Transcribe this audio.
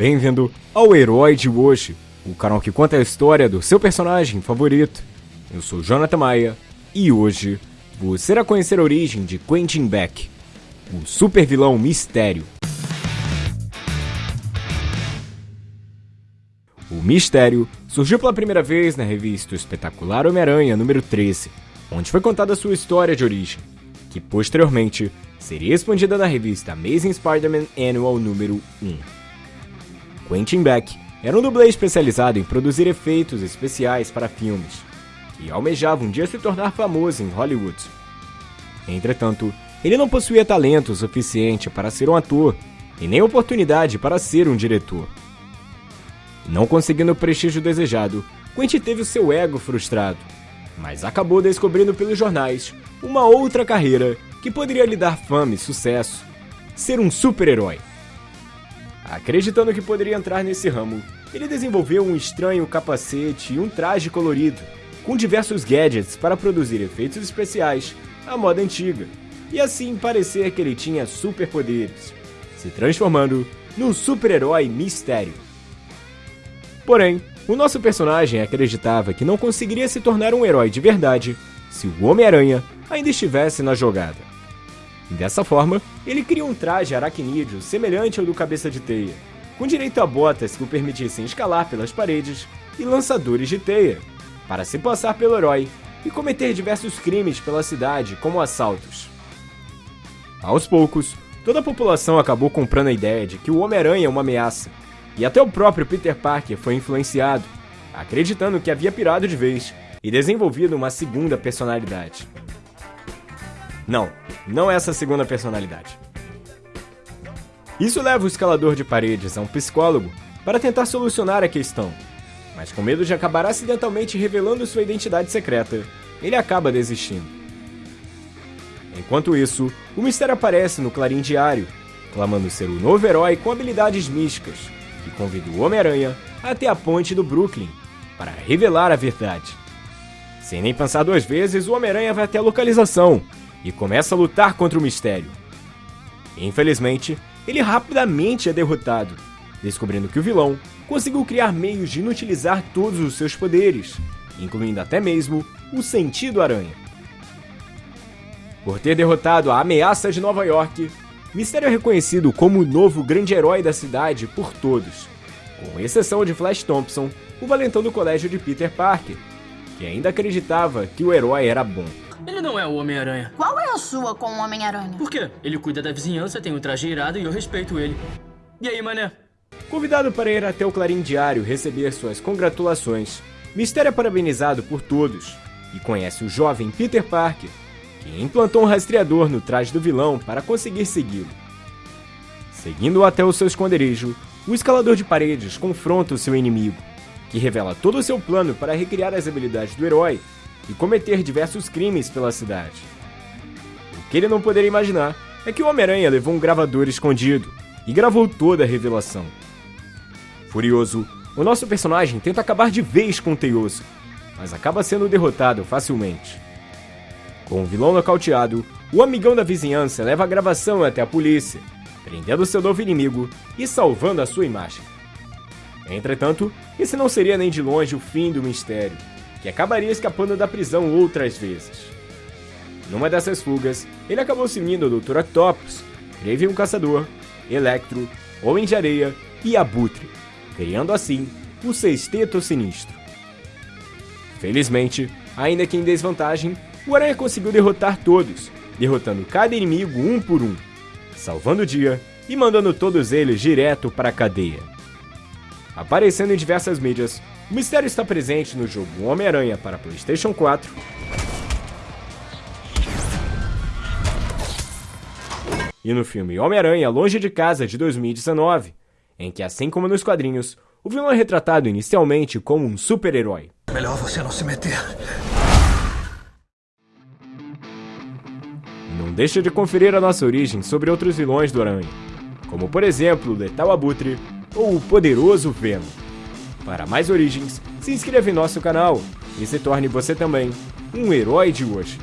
Bem-vindo ao Herói de hoje, o canal que conta a história do seu personagem favorito. Eu sou Jonathan Maia e hoje você irá conhecer a origem de Quentin Beck, o super vilão mistério. O Mistério surgiu pela primeira vez na revista Espetacular Homem-Aranha número 13, onde foi contada sua história de origem, que posteriormente seria expandida na revista Amazing Spider-Man Annual número 1. Quentin Beck era um dublê especializado em produzir efeitos especiais para filmes, e almejava um dia se tornar famoso em Hollywood. Entretanto, ele não possuía talento suficiente para ser um ator e nem oportunidade para ser um diretor. Não conseguindo o prestígio desejado, Quentin teve o seu ego frustrado, mas acabou descobrindo pelos jornais uma outra carreira que poderia lhe dar fama e sucesso: ser um super-herói. Acreditando que poderia entrar nesse ramo, ele desenvolveu um estranho capacete e um traje colorido, com diversos gadgets para produzir efeitos especiais à moda antiga, e assim parecer que ele tinha superpoderes, se transformando num super-herói mistério. Porém, o nosso personagem acreditava que não conseguiria se tornar um herói de verdade se o Homem-Aranha ainda estivesse na jogada. Dessa forma, ele cria um traje aracnídeo semelhante ao do Cabeça de Teia, com direito a botas que o permitissem escalar pelas paredes e lançadores de teia, para se passar pelo herói e cometer diversos crimes pela cidade, como assaltos. Aos poucos, toda a população acabou comprando a ideia de que o Homem-Aranha é uma ameaça, e até o próprio Peter Parker foi influenciado, acreditando que havia pirado de vez e desenvolvido uma segunda personalidade. Não, não é essa segunda personalidade. Isso leva o escalador de paredes a um psicólogo para tentar solucionar a questão, mas com medo de acabar acidentalmente revelando sua identidade secreta, ele acaba desistindo. Enquanto isso, o mistério aparece no Clarim Diário, clamando ser o novo herói com habilidades místicas, e convida o Homem-Aranha até a ponte do Brooklyn para revelar a verdade. Sem nem pensar duas vezes, o Homem-Aranha vai até a localização e começa a lutar contra o mistério. Infelizmente, ele rapidamente é derrotado, descobrindo que o vilão conseguiu criar meios de inutilizar todos os seus poderes, incluindo até mesmo o sentido aranha. Por ter derrotado a ameaça de Nova York, Mistério é reconhecido como o novo grande herói da cidade por todos, com exceção de Flash Thompson, o valentão do colégio de Peter Parker, que ainda acreditava que o herói era bom. Ele não é o Homem-Aranha. Qual é a sua com o Homem-Aranha? Por quê? Ele cuida da vizinhança, tem um traje irado e eu respeito ele. E aí, mané? Convidado para ir até o Clarim Diário receber suas congratulações, Mistério é parabenizado por todos e conhece o jovem Peter Parker, que implantou um rastreador no traje do vilão para conseguir segui-lo. Seguindo-o até o seu esconderijo, o escalador de paredes confronta o seu inimigo, que revela todo o seu plano para recriar as habilidades do herói e cometer diversos crimes pela cidade. O que ele não poderia imaginar é que o Homem-Aranha levou um gravador escondido e gravou toda a revelação. Furioso, o nosso personagem tenta acabar de vez com o Teioso, mas acaba sendo derrotado facilmente. Com o vilão nocauteado, o amigão da vizinhança leva a gravação até a polícia, prendendo seu novo inimigo e salvando a sua imagem. Entretanto, esse não seria nem de longe o fim do mistério, que acabaria escapando da prisão outras vezes. Numa dessas fugas, ele acabou se unindo ao Dr. Octopus, Kraven o Caçador, Electro, Homem de Areia e Abutre, criando assim o Sexteto Sinistro. Felizmente, ainda que em desvantagem, o Aranha conseguiu derrotar todos, derrotando cada inimigo um por um, salvando o dia e mandando todos eles direto para a cadeia. Aparecendo em diversas mídias, o mistério está presente no jogo Homem-Aranha para PlayStation 4. E no filme Homem-Aranha Longe de Casa de 2019, em que, assim como nos quadrinhos, o vilão é retratado inicialmente como um super-herói. Melhor você não se meter. Não deixe de conferir a nossa origem sobre outros vilões do Aranha, como por exemplo o Letal Abutre ou o Poderoso Venom. Para mais origens, se inscreva em nosso canal e se torne você também um herói de hoje.